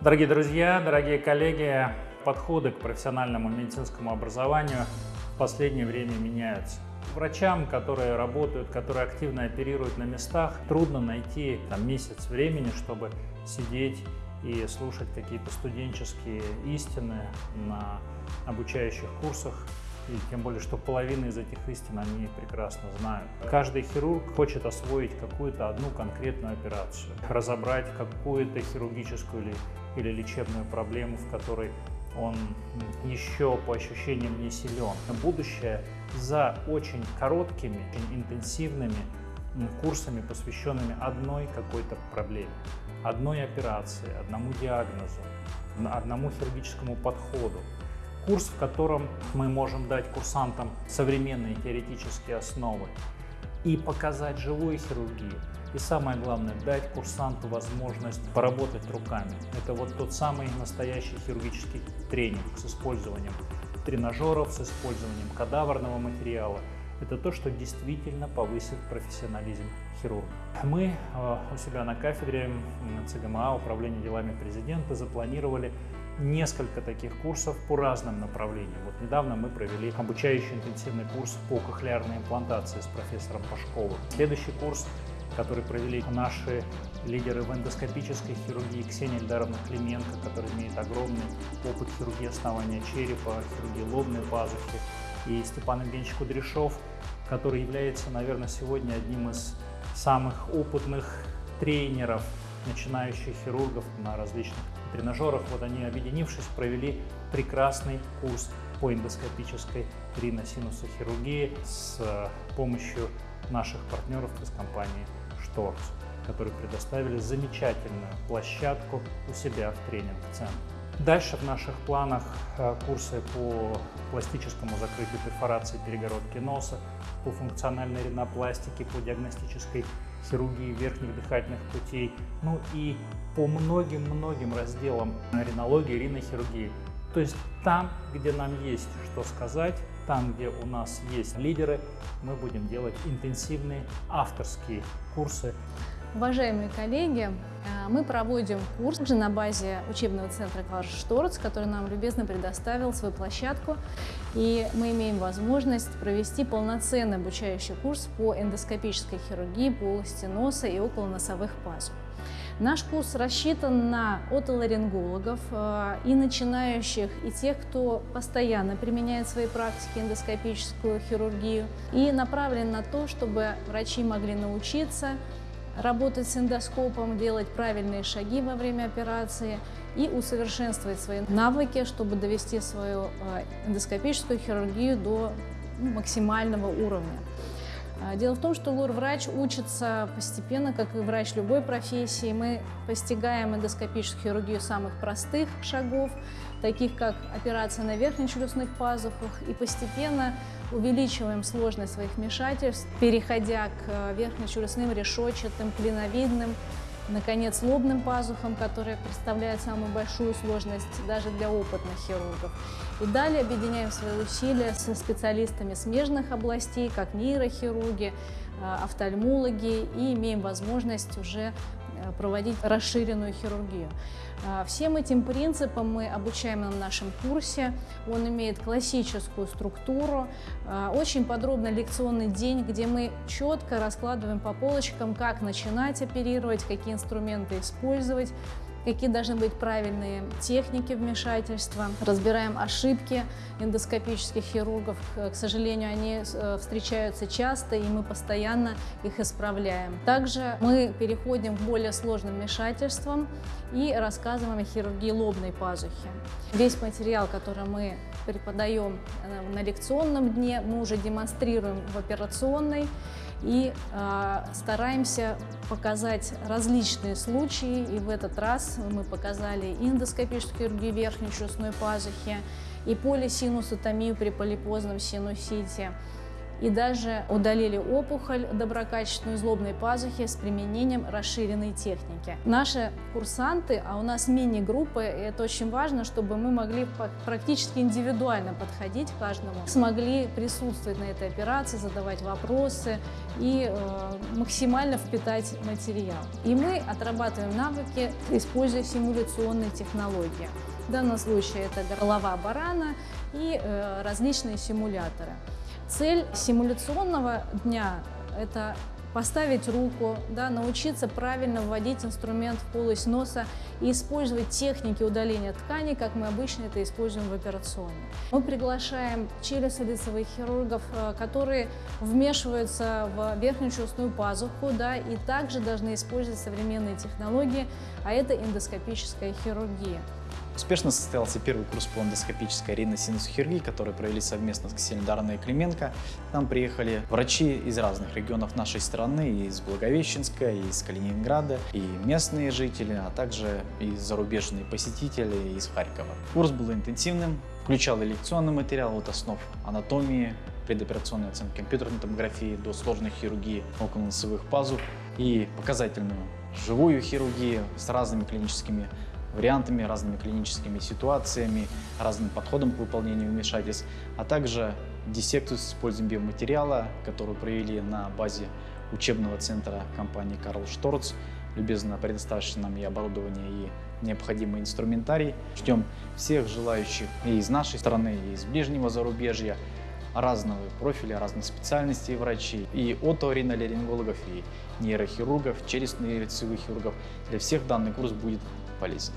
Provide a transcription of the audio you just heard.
Дорогие друзья, дорогие коллеги, подходы к профессиональному медицинскому образованию в последнее время меняются. Врачам, которые работают, которые активно оперируют на местах, трудно найти там, месяц времени, чтобы сидеть и слушать какие-то студенческие истины на обучающих курсах и тем более, что половина из этих истин они прекрасно знают. Каждый хирург хочет освоить какую-то одну конкретную операцию, разобрать какую-то хирургическую или, или лечебную проблему, в которой он еще по ощущениям не силен. Будущее за очень короткими, очень интенсивными курсами, посвященными одной какой-то проблеме, одной операции, одному диагнозу, одному хирургическому подходу курс, в котором мы можем дать курсантам современные теоретические основы и показать живую хирургию. И самое главное, дать курсанту возможность поработать руками. Это вот тот самый настоящий хирургический тренинг с использованием тренажеров, с использованием кадаврного материала. Это то, что действительно повысит профессионализм хирурга. Мы э, у себя на кафедре ЦГМА Управления делами президента запланировали несколько таких курсов по разным направлениям. Вот недавно мы провели обучающий интенсивный курс по кохлеарной имплантации с профессором Пашковым. Следующий курс, который провели наши лидеры в эндоскопической хирургии Ксения Эльдаровна Клименко, который имеет огромный опыт хирургии основания черепа, хирургии лобной пазухи, и Степан Евгеньевич Кудряшов, который является, наверное, сегодня одним из самых опытных тренеров начинающих хирургов на различных тренажерах. Вот они, объединившись, провели прекрасный курс по эндоскопической риносинусохирургии с э, помощью наших партнеров из компании Шторц, которые предоставили замечательную площадку у себя в тренинг-центре. Дальше в наших планах э, курсы по пластическому закрытию перфорации перегородки носа, по функциональной ринопластике, по диагностической хирургии верхних дыхательных путей, ну и по многим-многим разделам ринологии, ринохирургии. То есть там, где нам есть что сказать, там, где у нас есть лидеры, мы будем делать интенсивные авторские курсы. Уважаемые коллеги, э, мы проводим курс на базе учебного центра Кларш Шторц, который нам любезно предоставил свою площадку. И мы имеем возможность провести полноценный обучающий курс по эндоскопической хирургии полости носа и около носовых пазух. Наш курс рассчитан на отоларингологов э, и начинающих, и тех, кто постоянно применяет в своей практике эндоскопическую хирургию, и направлен на то, чтобы врачи могли научиться работать с эндоскопом, делать правильные шаги во время операции и усовершенствовать свои навыки, чтобы довести свою э, эндоскопическую хирургию до ну, максимального уровня. А, дело в том, что лор-врач учится постепенно, как и врач любой профессии. Мы постигаем эндоскопическую хирургию самых простых шагов, таких как операция на верхнечелюстных пазухах, и постепенно увеличиваем сложность своих вмешательств, переходя к э, верхнечелюстным решетчатым, клиновидным, наконец, лобным пазухам, которые представляют самую большую сложность даже для опытных хирургов. И далее объединяем свои усилия со специалистами смежных областей, как нейрохирурги, э, офтальмологи, и имеем возможность уже проводить расширенную хирургию. А, всем этим принципам мы обучаем на нашем курсе. Он имеет классическую структуру, а, очень подробный лекционный день, где мы четко раскладываем по полочкам, как начинать оперировать, какие инструменты использовать, какие должны быть правильные техники вмешательства. Разбираем ошибки эндоскопических хирургов. К сожалению, они э, встречаются часто, и мы постоянно их исправляем. Также мы переходим к более сложным вмешательствам и рассказываем о хирургии лобной пазухи. Весь материал, который мы преподаем э, на лекционном дне, мы уже демонстрируем в операционной и э, стараемся показать различные случаи. И в этот раз мы показали эндоскопическую хирургию верхней челюстной пазухи, и полисинусотомию при полипозном синусите, и даже удалили опухоль доброкачественную из лобной пазухи с применением расширенной техники. Наши курсанты, а у нас мини-группы, это очень важно, чтобы мы могли практически индивидуально подходить к каждому, смогли присутствовать на этой операции, задавать вопросы и э, максимально впитать материал. И мы отрабатываем навыки, используя симуляционные технологии. В данном случае это голова барана и э, различные симуляторы. Цель симуляционного дня – это поставить руку, да, научиться правильно вводить инструмент в полость носа и использовать техники удаления ткани, как мы обычно это используем в операционной. Мы приглашаем челюстно-лицевых хирургов, э, которые вмешиваются в верхнюю челюстную пазуху да, и также должны использовать современные технологии, а это эндоскопическая хирургия. Успешно состоялся первый курс по эндоскопической риносинусохирургии, который провели совместно с Ксенидарной и Клименко. К нам приехали врачи из разных регионов нашей страны, из Благовещенска, из Калининграда, и местные жители, а также и зарубежные посетители из Харькова. Курс был интенсивным, включал лекционный материал от основ анатомии, предоперационной оценки компьютерной томографии до сложной хирургии околоносовых пазух и показательную живую хирургию с разными клиническими вариантами, разными клиническими ситуациями, разным подходом к выполнению вмешательств, а также диссекцию с использованием биоматериала, которую провели на базе учебного центра компании Карл Шторц, любезно предоставивший нам и оборудование, и необходимый инструментарий. Ждем всех желающих и из нашей страны, и из ближнего зарубежья, разного профиля, разных специальностей врачей, и оториноларингологов, и нейрохирургов, челюстно-лицевых хирургов. Для всех данный курс будет полезен.